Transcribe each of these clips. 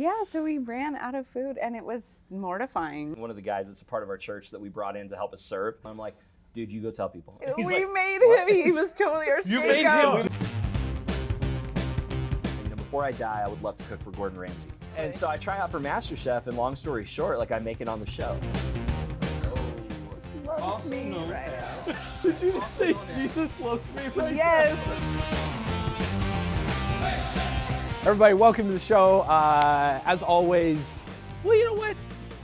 Yeah, so we ran out of food and it was mortifying. One of the guys that's a part of our church that we brought in to help us serve. I'm like, dude, you go tell people. we like, made him. He was totally our You made scapegoat. him. you know, before I die, I would love to cook for Gordon Ramsay. And so I try out for MasterChef, and long story short, like I make it on the show. Loves me right now. Did you just say Jesus loves me right Yes. Everybody, welcome to the show. Uh, as always, well, you know what?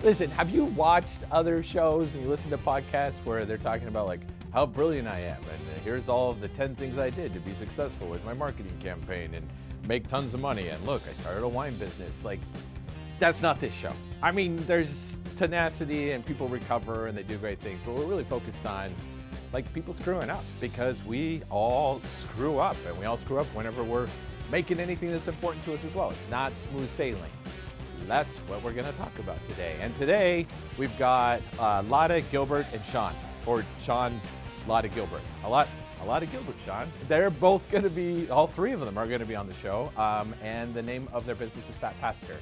Listen, have you watched other shows and you listen to podcasts where they're talking about like how brilliant I am and here's all of the 10 things I did to be successful with my marketing campaign and make tons of money and look, I started a wine business. Like that's not this show. I mean, there's tenacity and people recover and they do great things, but we're really focused on like people screwing up because we all screw up and we all screw up whenever we're making anything that's important to us as well. It's not smooth sailing. That's what we're going to talk about today. And today we've got uh, Lotta, Gilbert, and Sean, or Sean, Lotta, Gilbert. A lot, a lot of Gilbert, Sean. They're both going to be, all three of them are going to be on the show. Um, and the name of their business is Fat Pastor.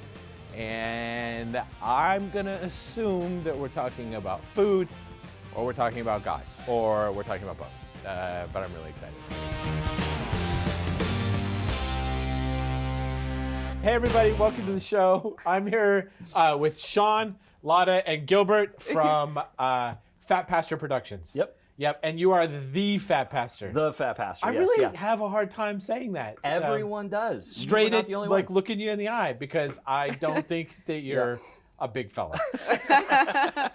And I'm going to assume that we're talking about food, or we're talking about God, or we're talking about both. Uh, but I'm really excited. Hey everybody, welcome to the show. I'm here uh, with Sean, Lotta, and Gilbert from uh, Fat Pastor Productions. Yep. Yep, and you are the Fat Pastor. The Fat Pastor. I yes, really yeah. have a hard time saying that. Um, Everyone does. straight at the only like one. looking you in the eye because I don't think that you're a big fella.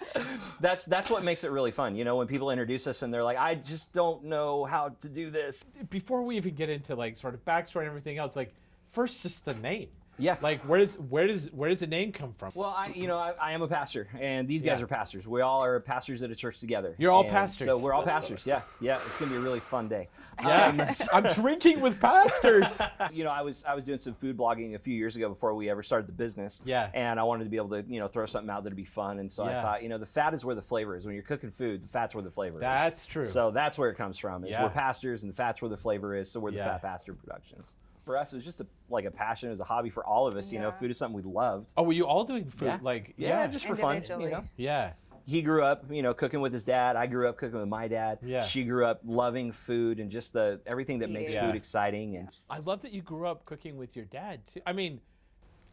That's that's what makes it really fun. You know, when people introduce us and they're like, I just don't know how to do this. Before we even get into like sort of backstory and everything else, like first just the name. Yeah. Like where does where does where does the name come from? Well, I, you know, I, I am a pastor, and these guys Yeah. are pastors. We all are pastors at a church together. You're all And pastors. So we're all pastors. Yeah, yeah. It's gonna be a really fun day. yeah, um, I'm drinking with pastors. you know, I was I was doing some food blogging a few years ago before we ever started the business. Yeah. And I wanted to be able to you know throw something out that'd be fun, and so Yeah. I thought you know the fat is where the flavor is. When you're cooking food, the fat's where the flavor is. That's true. So that's where it comes from. Is Yeah. we're pastors, and the fat's where the flavor is. So we're the Yeah. Fat Pastor Productions. For us, it was just a, like a passion, it was a hobby for all of us. You know, food is something we loved. oh, were you all doing food? Yeah. Like Yeah, yeah, just for fun. You know, yeah. he grew up, you know, cooking with his dad. I grew up cooking with my dad. Yeah. She grew up loving food and just the everything that makes Yeah. food exciting. And I love that you grew up cooking with your dad too. I mean,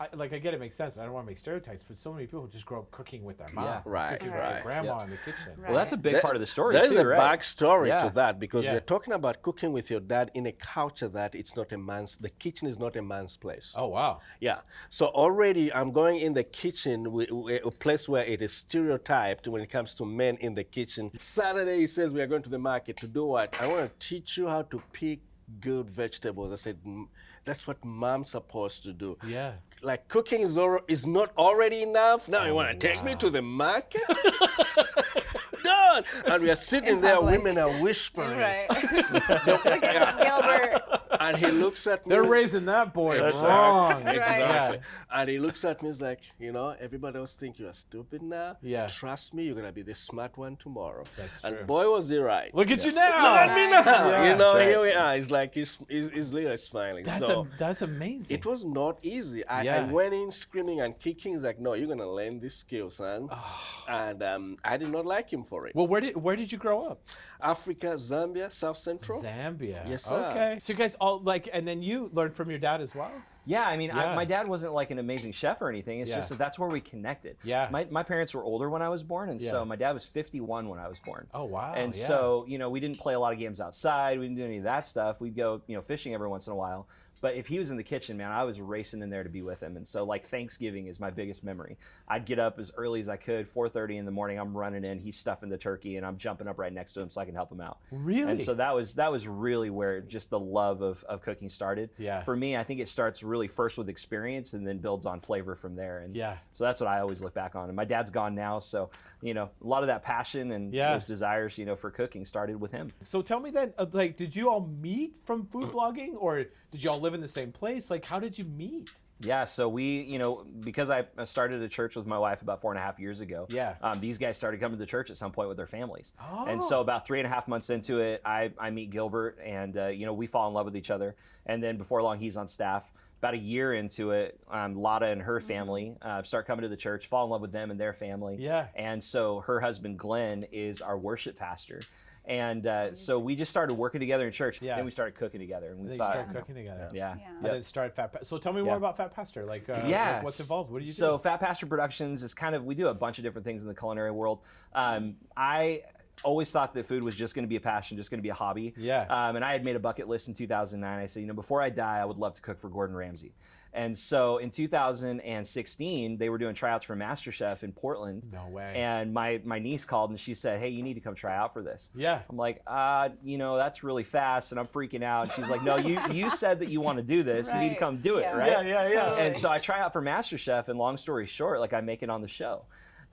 I, like I get it makes sense. I don't want to make stereotypes, but so many people just grow up cooking with their mom, Yeah. Right, cooking with right. their grandma yeah. in the kitchen. Right. well, that's a big There- part of the story There's too, a right? backstory Yeah. to that because you're talking about cooking with your dad in a culture that it's not a man's. The kitchen is not a man's place. Oh wow. Yeah. So already I'm going in the kitchen, wi- wi- a place where it is stereotyped when it comes to men in the kitchen. Saturday he says we are going to the market to do what? I want to teach you how to pick good vegetables. I said "Mm, that's what mom's supposed to do. Yeah. Like cooking is, al- is not already enough. Now you oh, want to take me to the market? Done. And we are sitting In there, public. women are whispering. Right. Look at Gilbert. And he looks at me. They're raising that boy That's wrong. Right. Exactly. Yeah. And he looks at me, he's like, you know, everybody else think you are stupid now. Yeah. Trust me, you're gonna be the smart one tomorrow. That's true. and boy was he right. Look at you now. Look at me now. Yeah. you know, right. here we are. It's like he's he's, he's literally smiling. That's so a, that's amazing. it was not easy. I, I went in screaming and kicking. He's like, no, you're gonna learn this skill, son. Oh. and um, I did not like him for it. well, where did where did you grow up? Africa, Zambia, South Central. Zambia. Yes, sir. Okay. So you guys all like, and then you learned from your dad as well. Yeah, I mean, Yeah. I, my dad wasn't like an amazing chef or anything. It's Yeah. just that that's where we connected. Yeah. My, my parents were older when I was born, and Yeah. so my dad was 51 when I was born. Oh wow. and yeah. so, you know, we didn't play a lot of games outside. We didn't do any of that stuff. We'd go, you know, fishing every once in a while. But if he was in the kitchen, man, I was racing in there to be with him. And so, like Thanksgiving is my biggest memory. I'd get up as early as I could, 4:30 in the morning. I'm running in. He's stuffing the turkey, and I'm jumping up right next to him so I can help him out. Really? And so that was that was really where just the love of, of cooking started. Yeah. For me, I think it starts really first with experience and then builds on flavor from there. And Yeah. So that's what I always look back on. And my dad's gone now, so you know a lot of that passion and Yeah. those desires, you know, for cooking started with him. So tell me then, uh, like, did you all meet from food blogging, or did you all live in the same place? Like, how did you meet? Yeah, so we, you know, because I started a church with my wife about four and a half years ago. Yeah. Um, these guys started coming to church at some point with their families. Oh. And Oh. so about three and a half months into it, I, I meet Gilbert, and uh, you know we fall in love with each other. And then before long, he's on staff. about a year into it, um, Lotta and her family uh, start coming to the church, fall in love with them and their family. Yeah. And so her husband Glenn is our worship pastor. And uh, so we just started working together in church. Yeah. Then we started cooking together. And we Then thought, start cooking together. yeah. Yeah. And then started Fat. Pa- so tell me more about Fat Pastor. Like, uh, yeah. like, what's involved? What do you so? Fat Pastor Productions is kind of we do a bunch of different things in the culinary world. Um, I always thought that food was just going to be a passion, just going to be a hobby. Yeah. Um, and I had made a bucket list in 2009. I said, you know, before I die, I would love to cook for Gordon Ramsay. And so in 2016, they were doing tryouts for MasterChef in Portland. No way. And my my niece called and she said, hey, you need to come try out for this. Yeah. I'm like, uh, you know, that's really fast, and I'm freaking out. And she's like, no, you you said that you want to do this. You need to come do it, Yeah. right? Yeah, yeah, yeah. And so I try out for MasterChef, and long story short, like I make it on the show.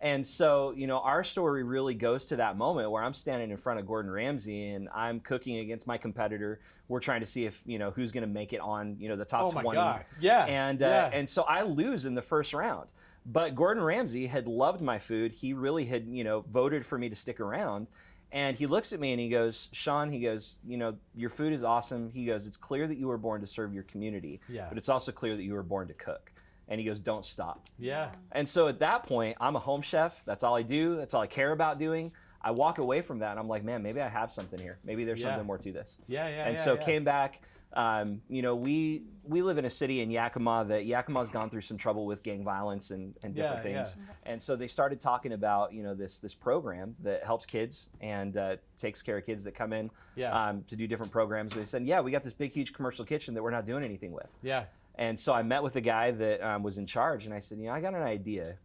And so, you know, our story really goes to that moment where I'm standing in front of Gordon Ramsay and I'm cooking against my competitor. We're trying to see if, you know, who's going to make it on, you know, the top Oh my 20. God. Yeah. And uh, yeah. and so I lose in the first round. But Gordon Ramsay had loved my food. He really had, you know, voted for me to stick around. And he looks at me and he goes, Sean, he goes, you know, your food is awesome. He goes, it's clear that you were born to serve your community, Yeah. but it's also clear that you were born to cook. And he goes, don't stop. yeah. And so at that point, I'm a home chef. That's all I do. That's all I care about doing. I walk away from that and I'm like, man, maybe I have something here. Maybe there's Yeah. something more to this. Yeah. Yeah. and yeah, so yeah. came back. Um, you know, we we live in a city in Yakima that Yakima's gone through some trouble with gang violence and, and different Yeah, things. And so they started talking about you know this this program that helps kids and uh, takes care of kids that come in um, to do different programs. They said, yeah, we got this big huge commercial kitchen that we're not doing anything with. Yeah. And so I met with the guy that um, was in charge, and I said, you know, I got an idea.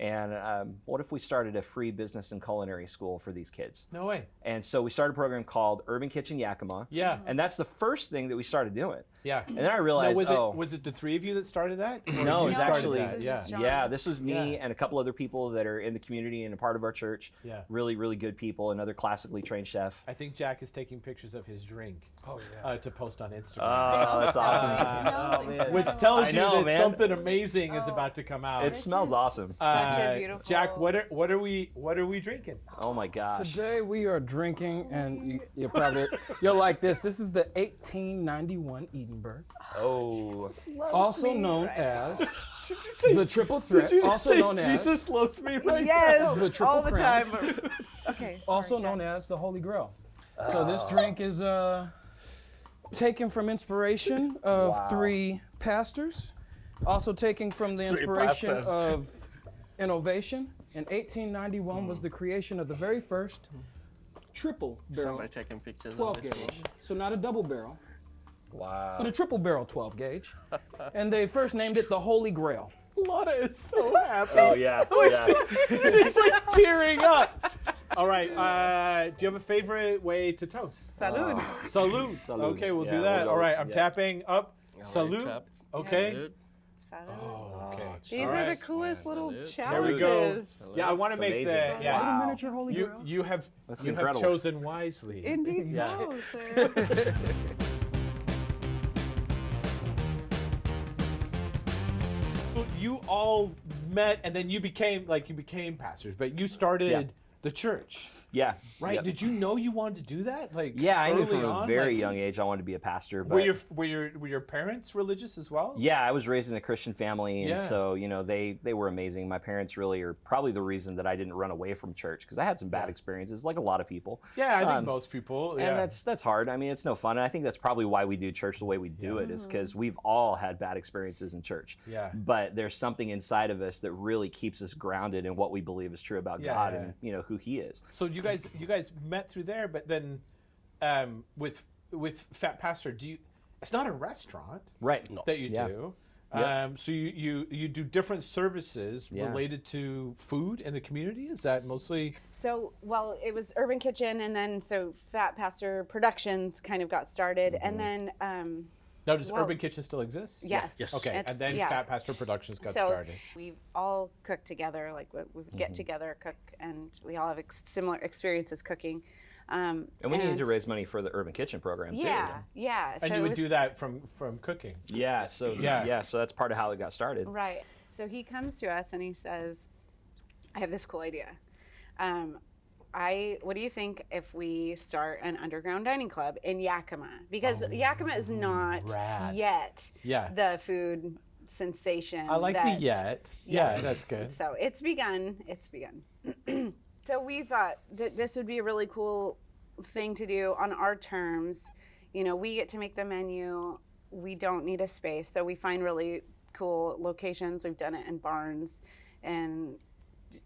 And um, what if we started a free business and culinary school for these kids? No way. And so we started a program called Urban Kitchen Yakima. Yeah. And that's the first thing that we started doing. Yeah. And then I Now, realized, was oh, it was it the three of you that started that? No, you it's actually- that? Yeah. Yeah, this was me Yeah. and a couple other people that are in the community and a part of our church. Yeah. Really, really good people. Another classically trained chef. I think Jack is taking pictures of his drink. Oh, yeah. Uh, to post on Instagram. Oh, that's awesome. Uh, Oh, man. Which tells you know, that man. something amazing is Oh. about to come out. It smells awesome. Such a Uh, beautiful. Jack, what are what are we what are we drinking? Oh my gosh. Today we are drinking, and you, you'll probably you'll like this. This is the 1891 Edinburgh, Oh. also known as say, the Triple Threat, also known as Jesus loves me right Yes, The triple all the crown. time. okay. Sorry, also Jack. known as the Holy Grail. So this drink is uh, taken from inspiration of Wow. three pastors, also taken from the inspiration of innovation. In 1891 was the creation of the very first triple barrel Somebody taking pictures 12 of this gauge. one. So not a double barrel, Wow. but a triple barrel 12 gauge. and they first named it the Holy Grail. Lotta is so happy. Oh yeah. yeah. She's like tearing up. All right. Uh, do you have a favorite way to toast? Salud. Salute. Salud. Okay, we'll Yeah, do we'll that. go- All right, I'm yeah. tapping up. All right, Salute. tap. Okay. Good. Salud. Oh, okay. These All are right. the coolest little Salud. chalices. There we go. Salute. Yeah, I want to It's make the yeah. Wow. Miniature Holy You Grail. you have That's you have chosen wisely. Indeed Yeah. so, sir. You all met and then you became like you became pastors, but you started Yeah. the church, Yeah. right? Yep. Did you know you wanted to do that? Like Yeah, I knew early from a very Like, young age I wanted to be a pastor. But Were your were your were your parents religious as well? Yeah, I was raised in a Christian family, and Yeah. so you know they they were amazing. My parents really are probably the reason that I didn't run away from church because I had some bad Yeah. experiences, like a lot of people. Yeah, I think Um, most people. Yeah. And that's that's hard. I mean, it's no fun. And I think that's probably why we do church the way we do it is because we've all had bad experiences in church. Yeah. But there's something inside of us that really keeps us grounded in what we believe is true about Yeah, God yeah. and you know who He is. So you guys you guys met through there, but then um, with with Fat Pastor, do you? It's not a restaurant Right. that you Yeah. do. Yep. Um, so you, you you do different services Yeah. related to food in the community. Is that mostly? So, well, it was Urban Kitchen, and then so Fat Pastor Productions kind of got started, Mm-hmm. and then um, No, does Well, Urban Kitchen still exist? yes, Yes. Okay, it's- and then yeah. Fat Pastor Productions got so started. we all cook together. Like we, we Mm-hmm. get together, cook, and we all have ex- similar experiences cooking. Um, And we needed to raise money for the Urban Kitchen program too. Yeah, yeah. And so you would was- do that from from cooking. Yeah. So Yeah. yeah. So that's part of how it got started. Right. So he comes to us and he says, I have this cool idea. Um, I what do you think if we start an underground dining club in Yakima? Because oh, Yakima is not rad. yet Yeah. the food sensation. I like the that- yet. Yeah, Yes. that's good. So it's begun. It's begun. so we thought that this would be a really cool thing to do on our terms. You know, we get to make the menu. We don't need a space, so we find really cool locations. We've done it in barns and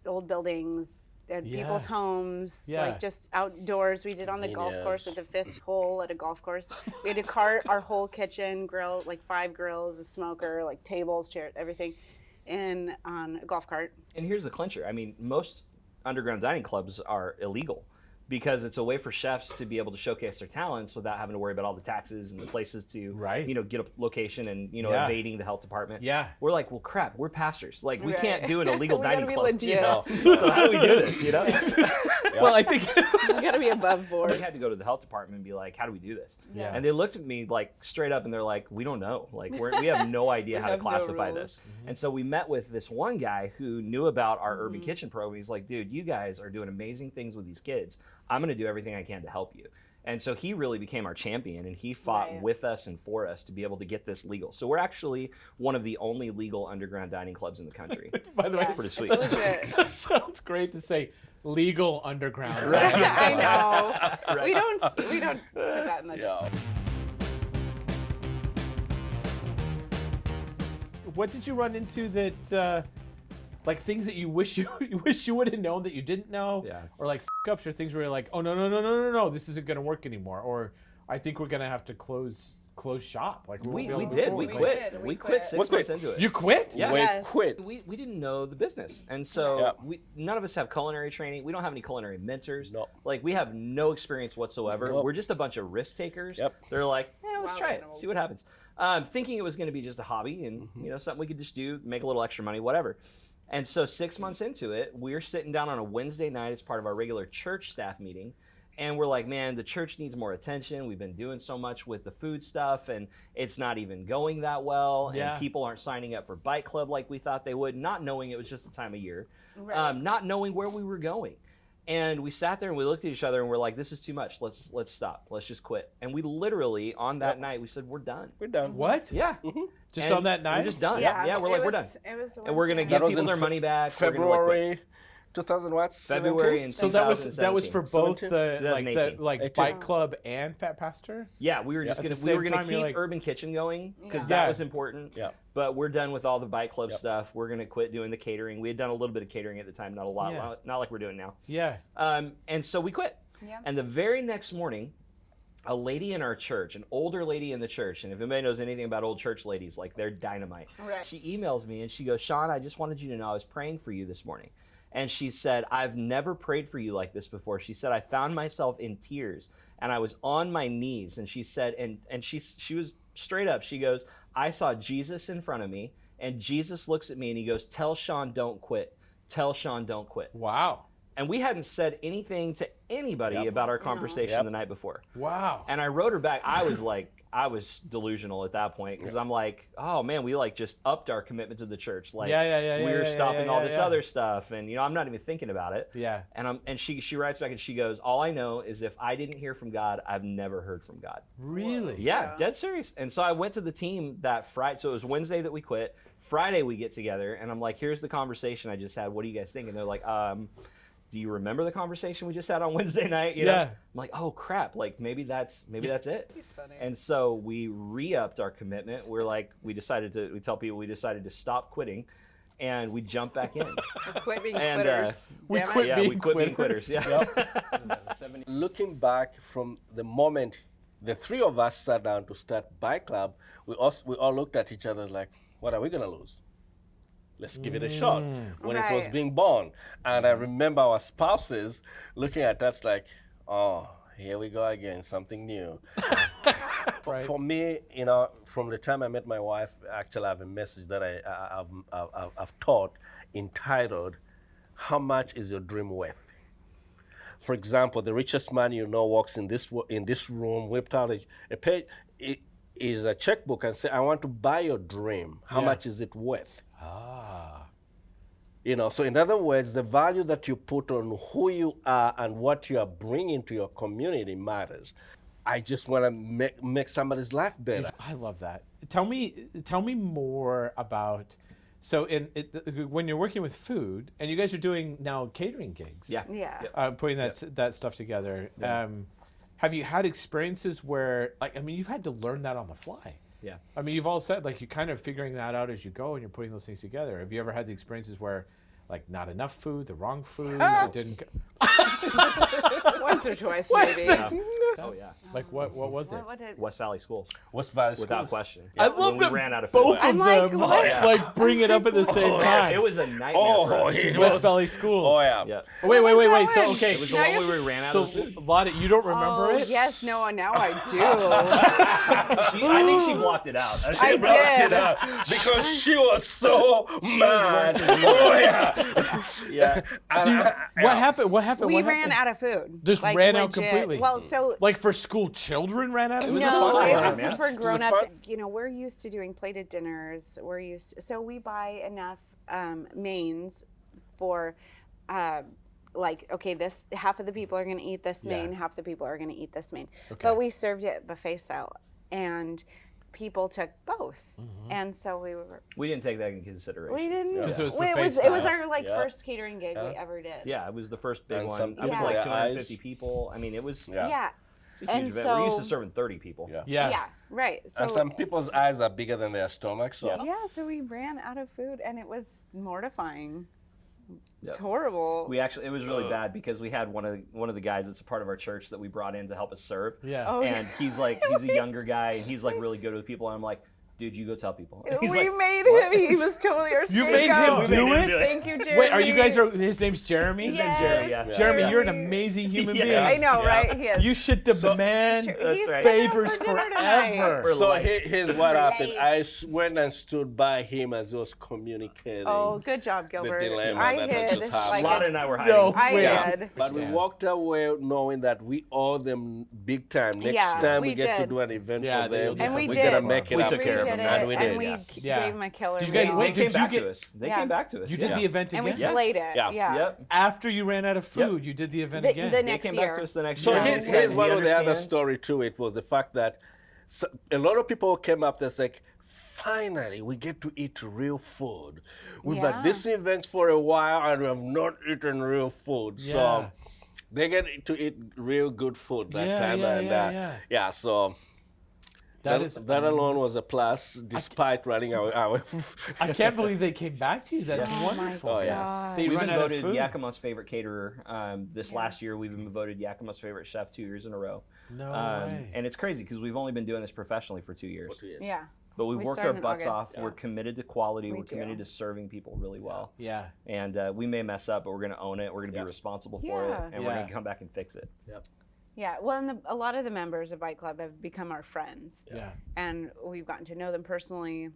old buildings. At people's homes, Yeah. like just outdoors. We did on the golf course at the fifth hole at a golf course. We had to cart our whole kitchen, grill, like five grills, a smoker, like tables, chairs, everything, in on a golf cart. And here's the clincher. I mean, most underground dining clubs are illegal because it's a way for chefs to be able to showcase their talents without having to worry about all the taxes and the places to, Right. you know, get a location and you know Yeah. evading the health department. Yeah. We're like, well, crap. We're pastors. Like, we Right. can't do an illegal dining be club. You know? so how do we do this? You know. Well, I think. You gotta be above board. we had to go to the health department and be like, how do we do this? Yeah. And they looked at me like straight up and they're like, we don't know. Like, we're, we have no idea how to have no classify rules. this. And so we met with this one guy who knew about our urban Mm-hmm. kitchen program. He's like, dude, you guys are doing amazing things with these kids. I'm going to do everything I can to help you. And so he really became our champion and he fought Right. with us and for us to be able to get this legal. So we're actually one of the only legal underground dining clubs in the country. By the way, Pretty it's sweet. legit. that sounds great to say legal underground. Right. dining I club. know. We don't. We don't put that in the. Yeah. What did you run into that, uh, like things that you wish you, you wish you would have known that you didn't know, Yeah. or like f- ups or things where you're like, oh no no no no no no, this isn't gonna work anymore, or I think we're gonna have to close close shop. Like we, won't we did. We quit. did, We, we quit quit. six We months into it. You quit? Yeah. Wait, Yes. quit. we, we didn't know the business and so Yeah. we none of us have culinary training we don't have any culinary mentors No. like we have no experience whatsoever Nope. we're just a bunch of risk takers Yep. they're like yeah let's Wild try it animals. see what happens um, thinking it was going to be just a hobby and Mm-hmm. you know something we could just do make a little extra money whatever and so six months into it we're sitting down on a wednesday night as part of our regular church staff meeting and we're like, man, the church needs more attention. We've been doing so much with the food stuff, and it's not even going that well. Yeah. And people aren't signing up for Bite Club like we thought they would, not knowing it was just the time of year, Right. um, not knowing where we were going. And we sat there and we looked at each other and we're like, this is too much. Let's let's stop. Let's just quit. And we literally on that night we said we're done. We're done. Mm-hmm. What? Yeah. Mm-hmm. Just And on that night? We're just done. Yeah, yeah we're it like, we're done. It was. And we're gonna give people their Fe- money back. We're gonna, like. February 2000 watts. February and So that was that was for both the like the like 18. bite club and Fat Pastor. Yeah, we were just At gonna we were same gonna keep like- Urban Kitchen going because Yeah. that Yeah. was important. Yeah. But we're done with all the bite club Yep. stuff. We're gonna quit doing the catering. We had done a little bit of catering at the time, not a lot, Yeah. not- not like we're doing now. Yeah. Um, and so we quit. Yeah. And the very next morning, a lady in our church, an older lady in the church, and if anybody knows anything about old church ladies, like they're dynamite. Right. She emails me and she goes, Sean, I just wanted you to know I was praying for you this morning. And she said, I've never prayed for you like this before. She said, I found myself in tears and I was on my knees. And she said, and, and she, she was straight up. She goes, I saw Jesus in front of me and Jesus looks at me and he goes, Tell Sean, don't quit. Tell Sean, don't quit. Wow. And we hadn't said anything to anybody about our conversation Yep. the night before. Wow. And I wrote her back. I was like, I was delusional at that point because I'm like, oh man, we like just upped our commitment to the church. Like, Yeah, yeah, yeah, yeah, we're yeah, yeah, stopping yeah, all this yeah. other stuff, and you know, I'm not even thinking about it. Yeah. And I'm, and she she writes back and she goes, all I know is if I didn't hear from God, I've never heard from God. Really? Yeah, dead serious. And so I went to the team that Friday. So it was Wednesday that we quit. Friday we get together, and I'm like, "Here's the conversation I just had. What do you guys think?" And they're like, um, "Do you remember the conversation we just had on Wednesday night?" You know? Yeah. I'm like, "Oh crap! Like maybe that's maybe that's it." He's funny. And so we re-upped our commitment. We're like, we decided to. We tell people we decided to stop quitting, and we jump back in. quit being and, uh, quitters. we Damn it. quit yeah, we being quit being quitters. quitters. Yeah. Looking back from the moment the three of us sat down to start Bite Club, we all, we all looked at each other like, what are we going to lose? Let's give it a shot. Mm. When it was being born. And I remember our spouses looking at us like, oh, here we go again, something new. for, Right. for me, you know, from the time I met my wife, actually, I have a message that I, I, I've, I've, I've taught entitled, How Much is Your Dream Worth? For example, the richest man you know walks in this in this room, whipped out a, a page, i- is a checkbook, and say, "I want to buy your dream. How Yeah. much is it worth?" Ah. You know, so in other words, the value that you put on who you are and what you are bringing to your community matters. I just want to make, make somebody's life better. I love that. Tell me, tell me more about. So, in it, when you're working with food, and you guys are doing now catering gigs, Yeah. Yeah. Uh, putting that that stuff together. Um, have you had experiences where, like, I mean, you've had to learn that on the fly. Yeah. I mean, you've all said like you're kind of figuring that out as you go, and you're putting those things together. Have you ever had the experiences where, like, not enough food, the wrong food, it didn't? Once or twice, maybe. is that? Oh yeah. Like, what what was it? What, what did, West Valley Schools, What's value without schools? question. I Yeah, love when we ran out of food. both I'm of like, them what? like oh, bring it up at the oh, same Yeah, time. it was a nightmare. Oh, for us. West was- Valley Schools. Oh yeah. Yeah. Oh, wait, wait, wait, wait. So okay, It was the Now one where we ran out so of food. Lottie, you don't remember oh, it? yes, no, now I do. She, I think she blocked it out. She I blocked did. it out. because she was so mad. worse oh yeah. Yeah. And Do you- I- what happened? What happened? we What ran happened? out of food. Just Like, ran out completely? Well, so Like for school children ran out of food? no, fun it was man. for grown-ups. You know, we're used to doing plated dinners. We're used, so we buy enough um, mains for, uh, like, okay, this half of the people are going to eat this main, half the people are going to eat this main. But we served it buffet style, and people took both, Mm-hmm. and so we were. We didn't take that into consideration. We didn't. Because it was well, it was it was our like Yeah. first catering gig we ever did. Yeah, it was the first big And one. some It was people, like 250 eyes- people. I mean, it was Yeah. Yeah. it's a huge And event. We're used to so- serving 30 people. Yeah. Yeah. Yeah. Right. So and some people's eyes are bigger than their stomachs. So Yeah, so we ran out of food and it was mortifying. Yeah. It's horrible. We actually, it was really bad because we had one of one of the guys that's a part of our church that we brought in to help us serve. Yeah. Oh, And he's like, he's a younger guy, and he's like really good with people. And I'm like, dude, you go tell people. And we like, made him. He was totally our You made him scapegoat. do made him it? do it. Thank you, Jeremy. Wait, are you guys are his name's Jeremy? Yes, Jeremy, yeah. Jeremy, Yeah. you're an amazing human Yeah. being. I know, Yeah. right? He is. You should demand Sure, That's right. favors for forever. For So life. here, here's what happened. I went and stood by him as he was communicating. Oh, good job, Gilbert. dilemma I that hid. has just happened. like Lana and I were hiding. No. I Wait. hid. But we walked away knowing that we owe them big time. Next Yeah, time we, we get to did. do an event Yeah, for they them, And we we did. gotta make it We up. took care of we them, did man. it, we and did. we yeah. Yeah. gave him a killer Did you guys- meal. wait, They did came you back get- to us. They Yeah. came back to us. You did yeah. the event again. and we again? slayed it. Yeah. Yeah. Yep. After you ran out of food, you did the event The, again. the They next came year. back to us the next So year. here- and here's one of the other story to it was the fact that so, a lot of people came up that's like, finally we get to eat real food. We've Yeah. had this event for a while and we have not eaten real food. Yeah. So they get to eat real good food that Yeah, time yeah, and yeah, uh, yeah. yeah, so That that, is that alone was a plus despite running our, our I can't believe they came back to you. That's Oh my wonderful. Oh, yeah. They We've run been out of voted food. Yakima's favorite caterer um, this last year. We've been voted Yakima's favorite chef two years in a row. No Um, way. and it's crazy because we've only been doing this professionally for two years. for two years. Yeah. But we've We worked our butts August. off. We're committed to quality. We are committed to serving people really well. yeah. And uh, we may mess up, but we're going to own it. We're going to Yeah. be responsible for Yeah. it, and we're going to come back and fix it. Yeah. Well, and the, a lot of the members of Bite Club have become our friends. Yeah. and we've gotten to know them personally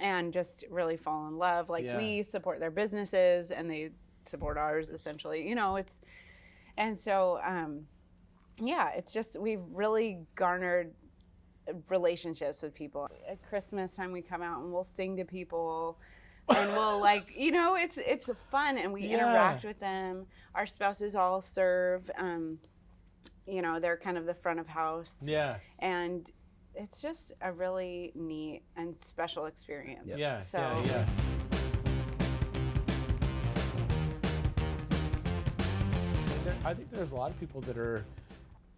and just really fall in love like Yeah. we support their businesses and they support ours essentially you know it's and so um yeah it's just we've really garnered relationships with people at christmas time we come out and we'll sing to people and we'll like you know it's it's fun and we Yeah. interact with them our spouses all serve um you know they're kind of the front of house Yeah. and it's just a really neat and special experience. Yeah. So Yeah. Yeah. I think there's a lot of people that are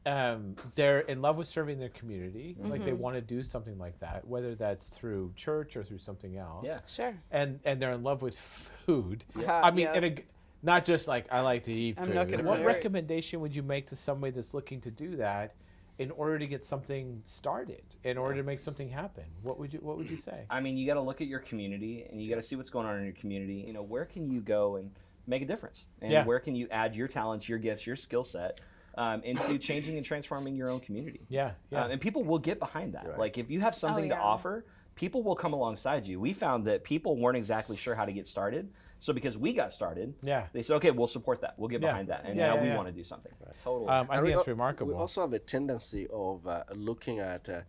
um, they're in love with serving their community. Like Mm-hmm. they want to do something like that, whether that's through church or through something else. Yeah. sure. And and they're in love with food. Yeah. I mean, Yeah. and a, not just like I like to eat I'm food. not gonna what marry- recommendation would you make to somebody that's looking to do that? In order to get something started, in order to make something happen, what would you what would you say? I mean, you got to look at your community and you got to see what's going on in your community. You know, where can you go and make a difference? And Yeah. where can you add your talents, your gifts, your skill set um, into changing and transforming your own community? Yeah, yeah. Um, and people will get behind that. Like if you have something to yeah. offer, people will come alongside you. We found that people weren't exactly sure how to get started. So because we got started, Yeah. they said, okay, we'll support that. We'll get Yeah. behind that. And Yeah, now yeah, we yeah. want to do something. Right. Totally. Um, I And think we that's remarkable. We also have a tendency of uh, looking at uh,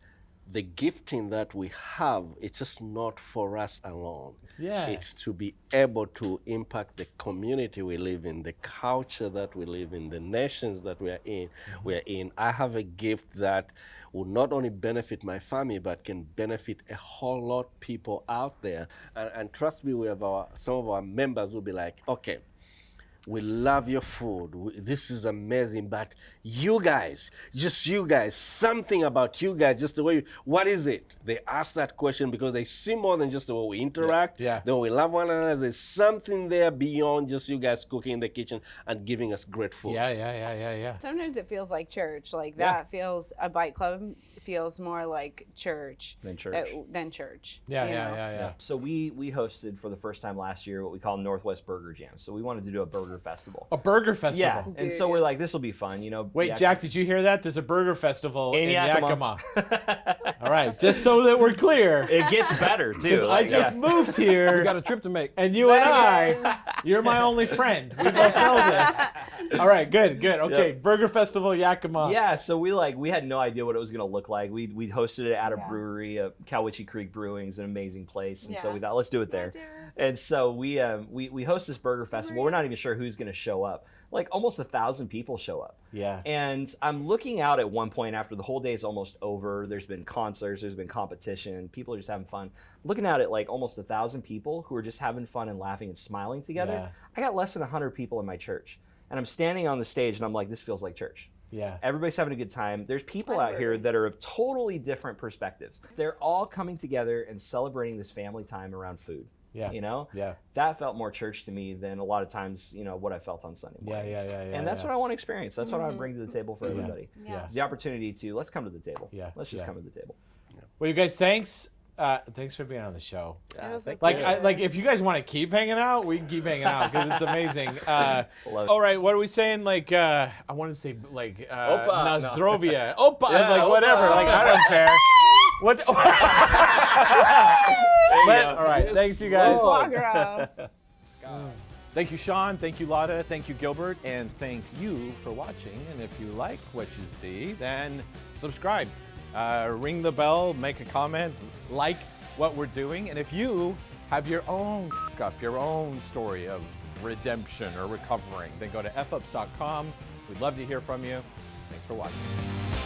the gifting that we have, it's just not for us alone. Yeah. It's to be able to impact the community we live in, the culture that we live in, the nations that we are in. Mm-hmm. We are in. I have a gift that will not only benefit my family, but can benefit a whole lot of people out there. And, and trust me, we have our, some of our members will be like, okay, we love your food. We- This is amazing. But you guys, just you guys, something about you guys, just the way, you, what is it? They ask that question because they see more than just the way we interact, Yeah. the way we love one another. There's something there beyond just you guys cooking in the kitchen and giving us great food. Yeah, yeah, yeah, yeah, yeah. Sometimes it feels like church. Like Yeah. that feels a bite club feels more like church Than church. uh, than church. Yeah, you yeah, yeah, yeah. So we we hosted for the first time last year what we call Northwest Burger Jam. So we wanted to do a burger festival. A burger festival. Yeah, and so we're like, this will be fun, you know. Wait, Yak- Jack, did you hear that? There's a burger festival in, In Yakima. Yakima. All right, just so that we're clear. it gets better too. Because I just yeah. moved here. We got a trip to make. and you and I, you're my only friend. We both know this. All right, good, good. Okay, Burger Festival Yakima. Yeah, so we like we had no idea what it was gonna look like. We we hosted it at a Yeah. brewery, uh, Cowiche Creek Brewing is an amazing place, and so we thought let's do it there. do. And so we um, we we host this burger festival. We're not even sure who's gonna show up. Like almost a thousand people show up. Yeah. And I'm looking out at one point after the whole day is almost over. There's been concerts, there's been competition, people are just having fun. Looking out at like almost a thousand people who are just having fun and laughing and smiling together. Yeah. I got less than hundred people in my church, and I'm standing on the stage and I'm like, this feels like church. Yeah. Everybody's having a good time. There's people I out here that are of totally different perspectives. They're all coming together and celebrating this family time around food. Yeah. You know, Yeah. that felt more church to me than a lot of times, you know, what I felt on Sunday Yeah, mornings. yeah, yeah, yeah, And that's yeah. what I want to experience. That's what I want to bring to the table for everybody. Yeah. It's the opportunity to let's come to the table. Yeah, Let's just yeah. come to the table. Well, you guys, thanks. Uh, thanks for being on the show. It was a Like, I, like if you guys want to keep hanging out, we can keep hanging out because it's amazing. Uh, Love it. all right, what are we saying? Like, uh, I want to say like uh, Opa. Nozdrovia, Opa, Yeah, like Opa. whatever. Like I don't care. What? There you But- go. all right, thanks you guys. Foie. Thank you, Sean. Thank you, Lotta. Thank you, Gilbert. And thank you for watching. And if you like what you see, then subscribe, uh, ring the bell, make a comment, like what we're doing. And if you have your own up, your own story of redemption or recovering, then go to fups.com. We'd love to hear from you. Thanks for watching.